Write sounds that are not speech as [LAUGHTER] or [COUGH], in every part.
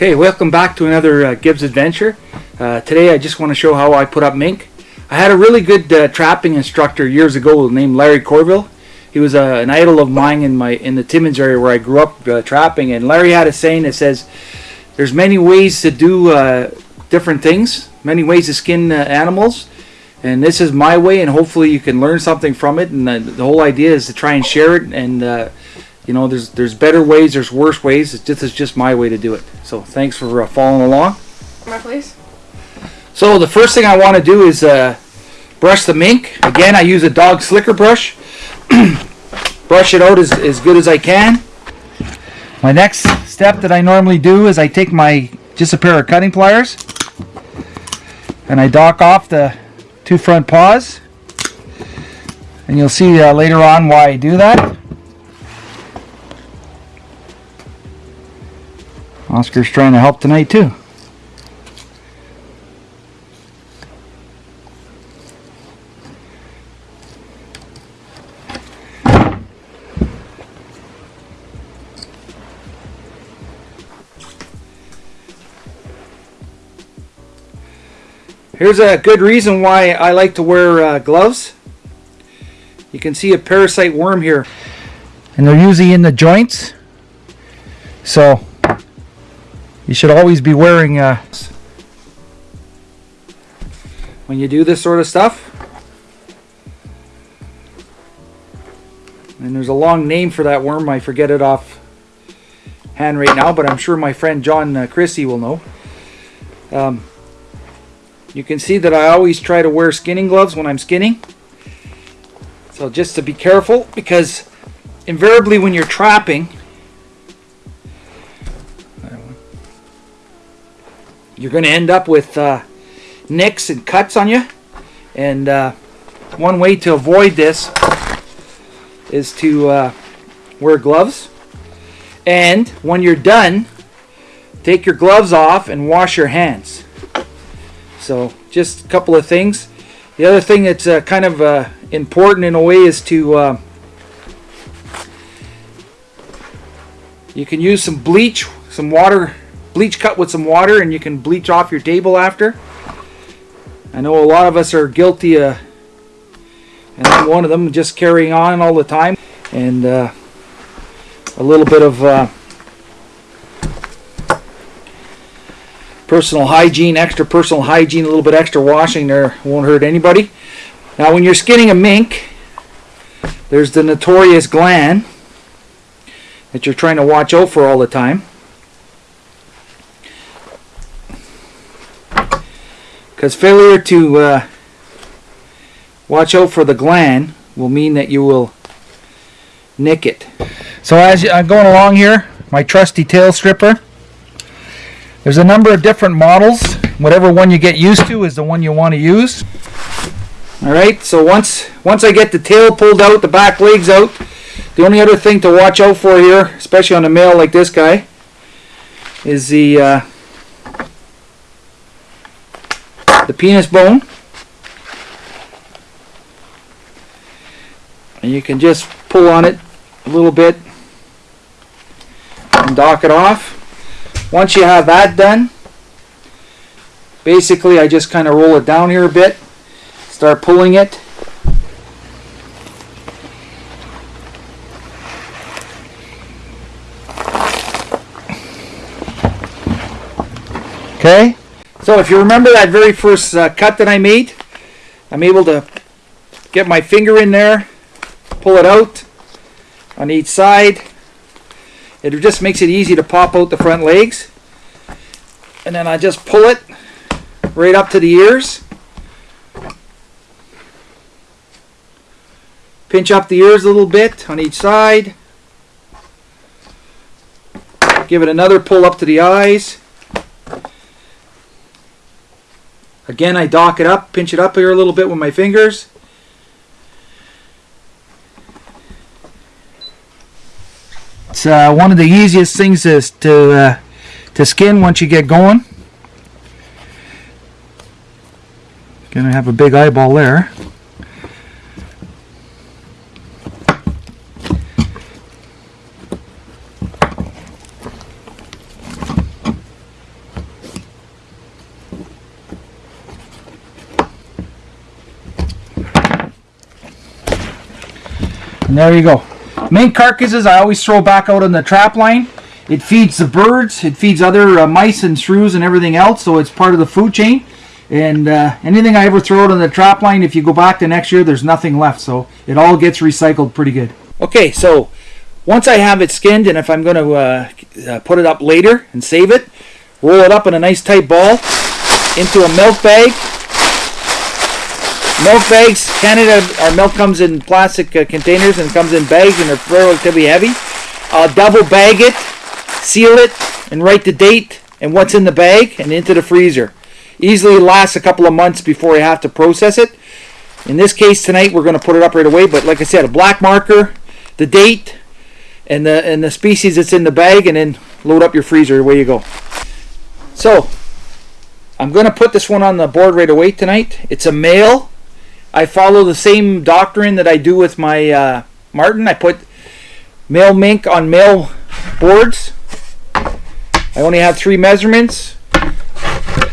Okay, welcome back to another uh, Gibbs adventure. Uh, today I just want to show how I put up mink. I had a really good uh, trapping instructor years ago named Larry Corville. He was uh, an idol of mine in my in the Timmins area where I grew up uh, trapping. And Larry had a saying that says, "There's many ways to do uh, different things, many ways to skin animals, and this is my way. And hopefully you can learn something from it. And the whole idea is to try and share it and." You know, there's there's better ways, there's worse ways. It's just, it's just my way to do it. So thanks for uh, following along. My place. So the first thing I want to do is uh, brush the mink. Again, I use a dog slicker brush. [CLEARS THROAT] brush it out as, as good as I can. My next step that I normally do is I take my just a pair of cutting pliers and I dock off the two front paws. And you'll see uh, later on why I do that. Oscar's trying to help tonight too. Here's a good reason why I like to wear uh, gloves. You can see a parasite worm here. And they're usually in the joints. So you should always be wearing uh, when you do this sort of stuff. And there's a long name for that worm. I forget it off hand right now, but I'm sure my friend John uh, Chrissy will know. Um, you can see that I always try to wear skinning gloves when I'm skinning. So just to be careful because invariably when you're trapping, you're going to end up with uh, nicks and cuts on you. And uh, one way to avoid this is to uh, wear gloves. And when you're done, take your gloves off and wash your hands. So just a couple of things. The other thing that's uh, kind of uh, important in a way is to uh, you can use some bleach, some water bleach cut with some water and you can bleach off your table after. I know a lot of us are guilty of, and I'm one of them, just carrying on all the time. And uh, a little bit of uh, personal hygiene, extra personal hygiene, a little bit extra washing there won't hurt anybody. Now when you're skinning a mink, there's the notorious gland that you're trying to watch out for all the time. Because failure to uh, watch out for the gland will mean that you will nick it. So as I'm going along here, my trusty tail stripper. There's a number of different models. Whatever one you get used to is the one you want to use. Alright, so once once I get the tail pulled out, the back legs out, the only other thing to watch out for here, especially on a male like this guy, is the uh, the penis bone. And you can just pull on it a little bit and dock it off. Once you have that done, basically I just kind of roll it down here a bit, start pulling it. Okay, if you remember that very first uh, cut that I made, I'm able to get my finger in there, pull it out on each side. It just makes it easy to pop out the front legs. And then I just pull it right up to the ears. Pinch up the ears a little bit on each side. Give it another pull up to the eyes. Again, I dock it up, pinch it up here a little bit with my fingers. It's uh, one of the easiest things is to uh, to skin once you get going. Gonna have a big eyeball there. And there you go. Mink carcasses I always throw back out on the trap line. It feeds the birds, it feeds other uh, mice and shrews and everything else, so it's part of the food chain. And uh, anything I ever throw out on the trap line, if you go back to next year, there's nothing left. So it all gets recycled pretty good. Okay, so once I have it skinned, and if I'm going to uh, uh, put it up later and save it, roll it up in a nice tight ball into a milk bag. Milk bags, Canada, our milk comes in plastic uh, containers and comes in bags and they're relatively heavy. I'll double bag it, seal it, and write the date and what's in the bag and into the freezer. Easily lasts a couple of months before you have to process it. In this case tonight we're going to put it up right away, but like I said, a black marker, the date, and the and the species that's in the bag, and then load up your freezer. Away you go. So I'm going to put this one on the board right away tonight. It's a male. I follow the same doctrine that I do with my uh, Marten. I put male mink on male boards. I only have three measurements.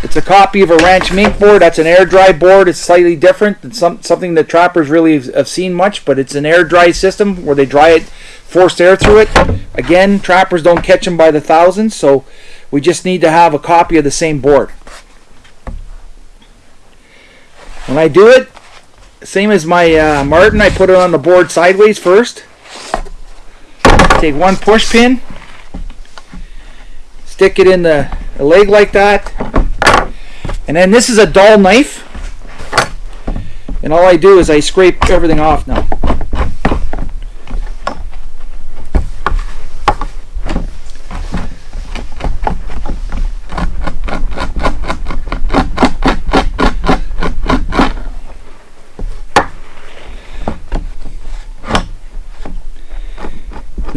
It's a copy of a ranch mink board. That's an air dry board. It's slightly different. It's some, something that trappers really have seen much, but it's an air dry system where they dry it, forced air through it. Again, trappers don't catch them by the thousands, so we just need to have a copy of the same board. When I do it, same as my uh, Marten, I put it on the board sideways first. Take one push pin, stick it in the, the leg like that, and then this is a dull knife. And all I do is I scrape everything off now.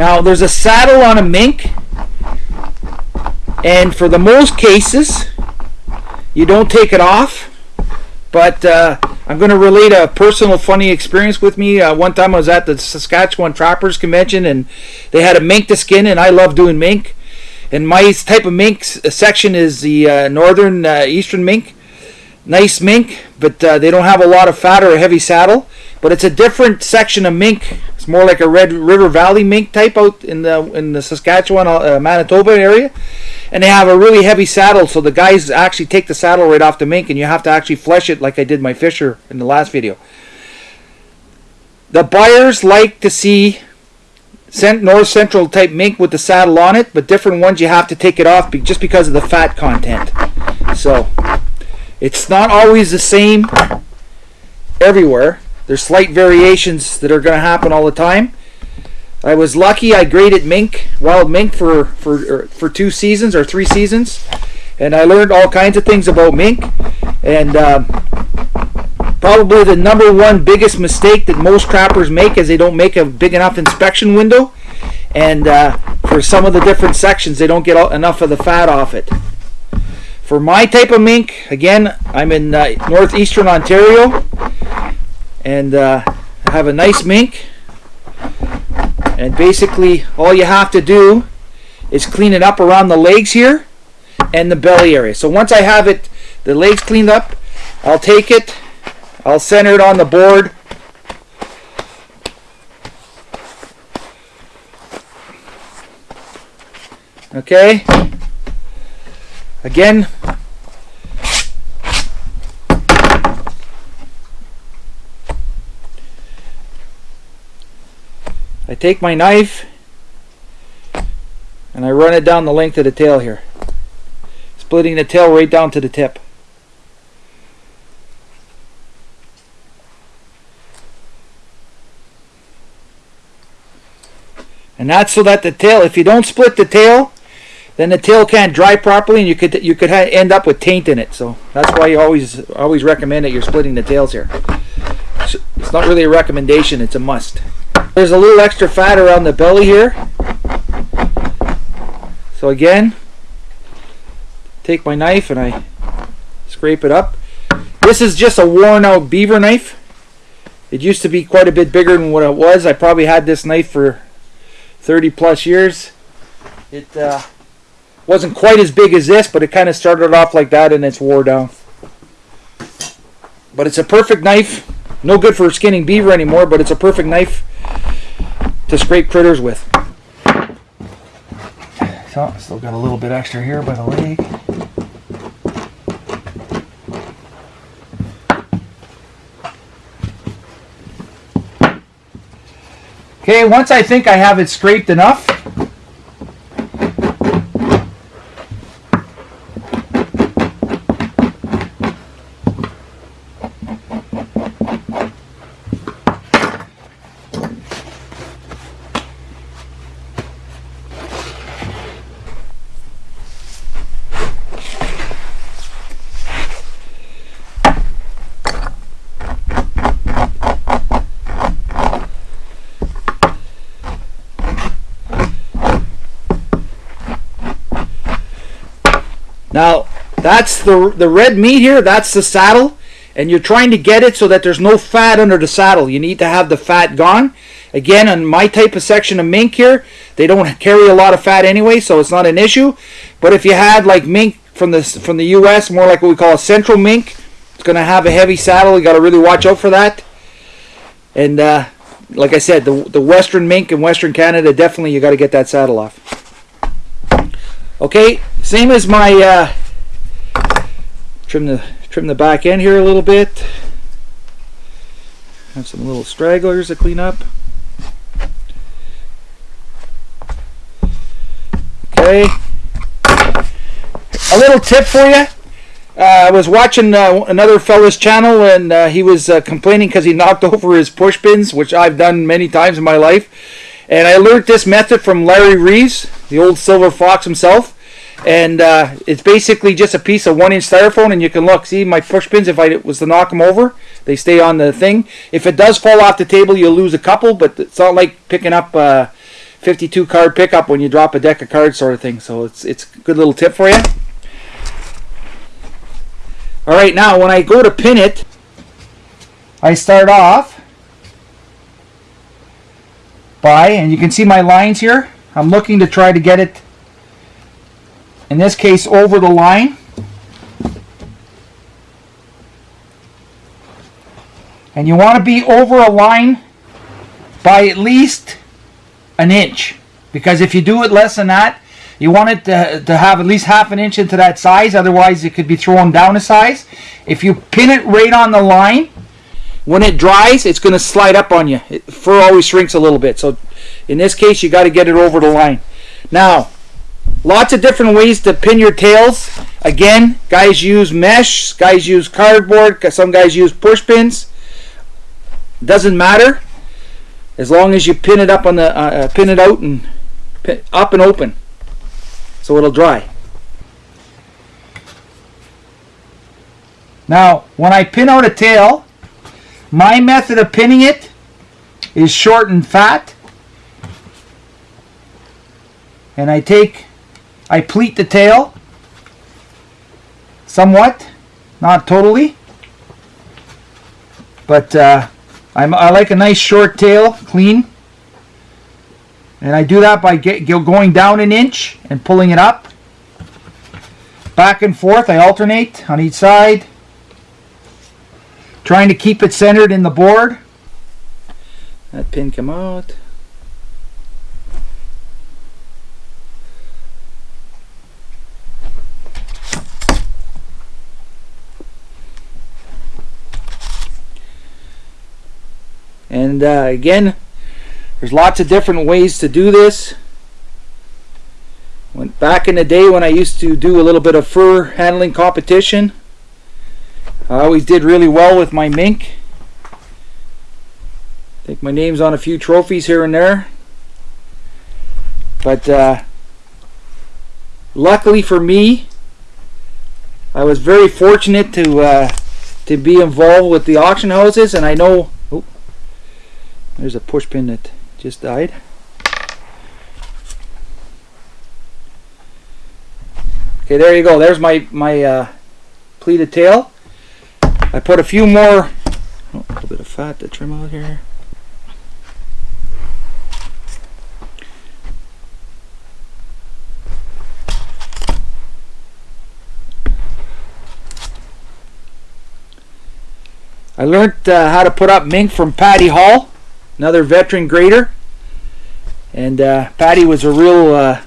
Now there's a saddle on a mink and for the most cases you don't take it off but uh, I'm going to relate a personal funny experience with me. Uh, one time I was at the Saskatchewan Trappers Convention and they had a mink to skin and I love doing mink. And my type of mink section is the uh, northern uh, eastern mink. Nice mink, but uh, they don't have a lot of fat or a heavy saddle. But it's a different section of mink. It's more like a Red River Valley mink type out in the in the Saskatchewan, uh, Manitoba area and they have a really heavy saddle so the guys actually take the saddle right off the mink and you have to actually flesh it like I did my Fisher in the last video. The buyers like to see north central type mink with the saddle on it but different ones you have to take it off just because of the fat content. So it's not always the same everywhere. There's slight variations that are going to happen all the time. I was lucky. I graded mink, wild mink, for for er, for two seasons or three seasons, and I learned all kinds of things about mink. And uh, probably the number one biggest mistake that most trappers make is they don't make a big enough inspection window, and uh, for some of the different sections, they don't get enough of the fat off it. For my type of mink, again, I'm in uh, northeastern Ontario, and uh, have a nice mink. And basically all you have to do is clean it up around the legs here and the belly area. So once I have it the legs cleaned up I'll take it I'll center it on the board. Okay? Again I take my knife and I run it down the length of the tail here splitting the tail right down to the tip. And that's so that the tail if you don't split the tail then the tail can't dry properly and you could you could end up with taint in it. So that's why you always always recommend that you're splitting the tails here. It's not really a recommendation it's a must there's a little extra fat around the belly here. So again, take my knife and I scrape it up. This is just a worn out beaver knife. It used to be quite a bit bigger than what it was. I probably had this knife for 30 plus years. It uh, wasn't quite as big as this, but it kind of started off like that and it's wore down. But it's a perfect knife. No good for skinning beaver anymore, but it's a perfect knife to scrape critters with. So, still got a little bit extra here by the leg. Okay, once I think I have it scraped enough, Now, that's the, the red meat here, that's the saddle. And you're trying to get it so that there's no fat under the saddle. You need to have the fat gone. Again, on my type of section of mink here, they don't carry a lot of fat anyway, so it's not an issue. But if you had like mink from the, from the U.S., more like what we call a central mink, it's going to have a heavy saddle. You got to really watch out for that. And uh, like I said, the, the western mink in western Canada, definitely you got to get that saddle off. Okay, same as my uh, trim the trim the back end here a little bit. Have some little stragglers to clean up. Okay, a little tip for you. Uh, I was watching uh, another fella's channel and uh, he was uh, complaining because he knocked [LAUGHS] over his push pins, which I've done many times in my life. And I learned this method from Larry Reeves, the old silver fox himself. And uh, it's basically just a piece of one inch styrofoam and you can look, see my push pins, if I was to knock them over, they stay on the thing. If it does fall off the table, you'll lose a couple, but it's not like picking up a 52 card pickup when you drop a deck of cards sort of thing. So it's, it's a good little tip for you. All right, now when I go to pin it, I start off by, and you can see my lines here. I'm looking to try to get it, in this case, over the line. And you want to be over a line by at least an inch. Because if you do it less than that, you want it to, to have at least half an inch into that size. Otherwise, it could be thrown down a size. If you pin it right on the line, when it dries, it's going to slide up on you. It, fur always shrinks a little bit. So in this case, you got to get it over the line. Now, lots of different ways to pin your tails. Again, guys use mesh, guys use cardboard, some guys use push pins. Doesn't matter as long as you pin it up on the uh, uh pin it out and pin, up and open so it'll dry. Now, when I pin out a tail, my method of pinning it is short and fat. And I take, I pleat the tail somewhat, not totally. But uh, I'm, I like a nice short tail, clean. And I do that by get, going down an inch and pulling it up. Back and forth, I alternate on each side. Trying to keep it centered in the board. That pin come out. And uh, again, there's lots of different ways to do this. When, back in the day when I used to do a little bit of fur handling competition, I always did really well with my mink. I think my name's on a few trophies here and there. But uh, luckily for me, I was very fortunate to uh, to be involved with the auction houses, and I know. There's a push pin that just died. Okay, there you go. There's my, my uh, pleated tail. I put a few more, oh, a little bit of fat to trim out here. I learned uh, how to put up mink from Patty Hall another veteran grader. And uh, Patty was a real uh,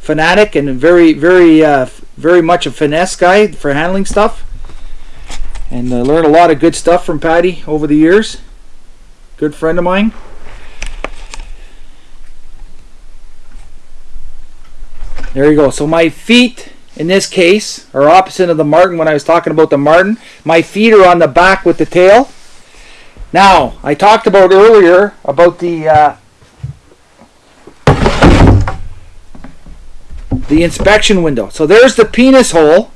fanatic and very, very, uh, very much a finesse guy for handling stuff. And I learned a lot of good stuff from Patty over the years. Good friend of mine. There you go. So my feet in this case are opposite of the marten when I was talking about the marten. My feet are on the back with the tail. Now, I talked about earlier about the uh, the inspection window. So there's the penis hole.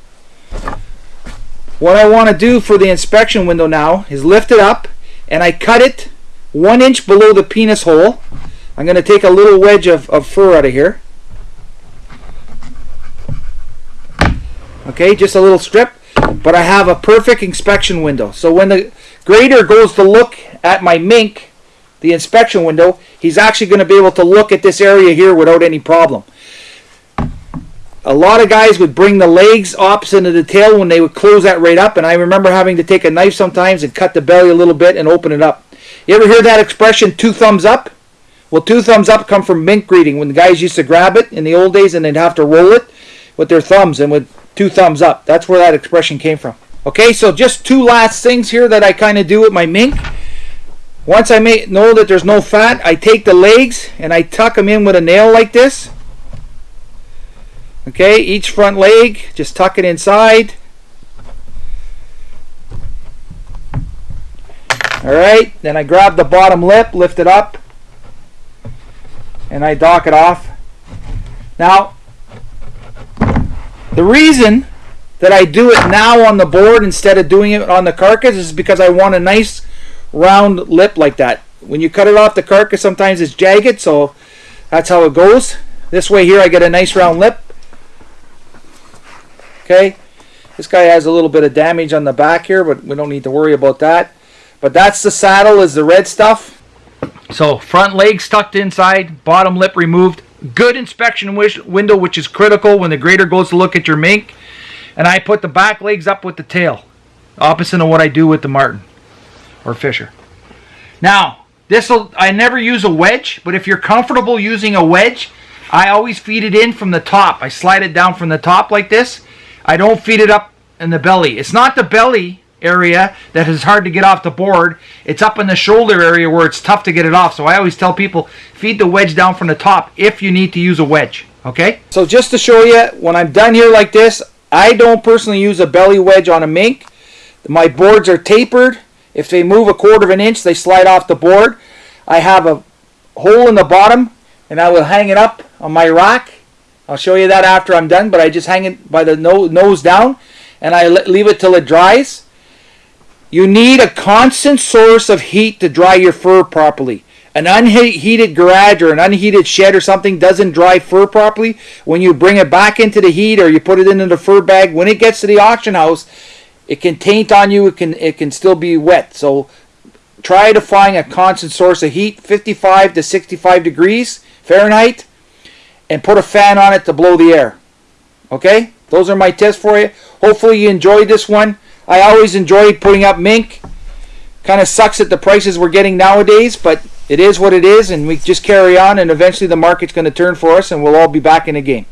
What I want to do for the inspection window now is lift it up and I cut it one inch below the penis hole. I'm going to take a little wedge of, of fur out of here. Okay, just a little strip, but I have a perfect inspection window. So when the grader goes to look at my mink, the inspection window, he's actually going to be able to look at this area here without any problem. A lot of guys would bring the legs opposite of the tail when they would close that right up, and I remember having to take a knife sometimes and cut the belly a little bit and open it up. You ever hear that expression, two thumbs up? Well, two thumbs up come from mink breeding, when the guys used to grab it in the old days and they'd have to roll it with their thumbs and with two thumbs up. That's where that expression came from. Okay, so just two last things here that I kind of do with my mink. Once I know that there's no fat, I take the legs and I tuck them in with a nail like this. Okay, each front leg, just tuck it inside. Alright, then I grab the bottom lip, lift it up, and I dock it off. Now, the reason that I do it now on the board instead of doing it on the carcass is because I want a nice round lip like that. When you cut it off the carcass, sometimes it's jagged, so that's how it goes. This way here, I get a nice round lip. Okay, this guy has a little bit of damage on the back here, but we don't need to worry about that. But that's the saddle is the red stuff. So front legs tucked inside, bottom lip removed. Good inspection window, which is critical when the grader goes to look at your mink. And I put the back legs up with the tail, opposite of what I do with the marten or fisher. Now, this will I never use a wedge, but if you're comfortable using a wedge, I always feed it in from the top. I slide it down from the top like this. I don't feed it up in the belly. It's not the belly area that is hard to get off the board. It's up in the shoulder area where it's tough to get it off. So I always tell people, feed the wedge down from the top if you need to use a wedge. Okay? So just to show you, when I'm done here like this, I don't personally use a belly wedge on a mink. My boards are tapered. If they move a quarter of an inch, they slide off the board. I have a hole in the bottom, and I will hang it up on my rack. I'll show you that after I'm done, but I just hang it by the nose down, and I leave it till it dries. You need a constant source of heat to dry your fur properly. An unheated garage or an unheated shed or something doesn't dry fur properly. When you bring it back into the heat or you put it into the fur bag, when it gets to the auction house, it can taint on you. It can it can still be wet. So try to find a constant source of heat, 55 to 65 degrees Fahrenheit, and put a fan on it to blow the air. Okay, those are my tips for you. Hopefully you enjoyed this one. I always enjoy putting up mink. Kind of sucks at the prices we're getting nowadays, but it is what it is, and we just carry on, and eventually the market's going to turn for us, and we'll all be back in the game.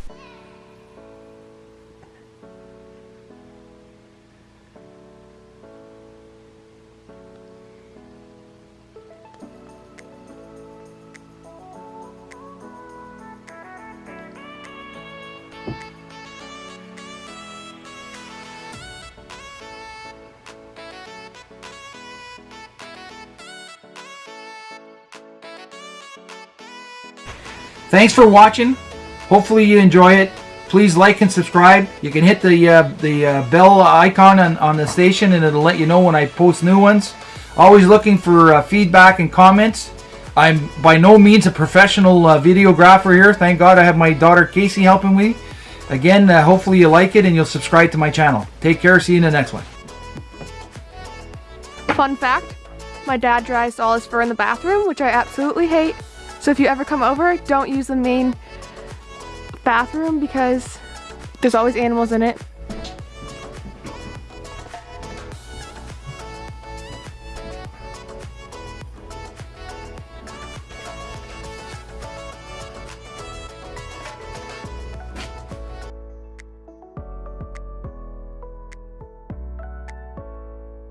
Thanks for watching. Hopefully you enjoy it. Please like and subscribe. You can hit the uh, the uh, bell icon on, on the station and it'll let you know when I post new ones. Always looking for uh, feedback and comments. I'm by no means a professional uh, videographer here. Thank God I have my daughter Casey helping me. Again, uh, hopefully you like it and you'll subscribe to my channel. Take care. See you in the next one. Fun fact, my dad dries all his fur in the bathroom, which I absolutely hate. So if you ever come over, don't use the main bathroom because there's always animals in it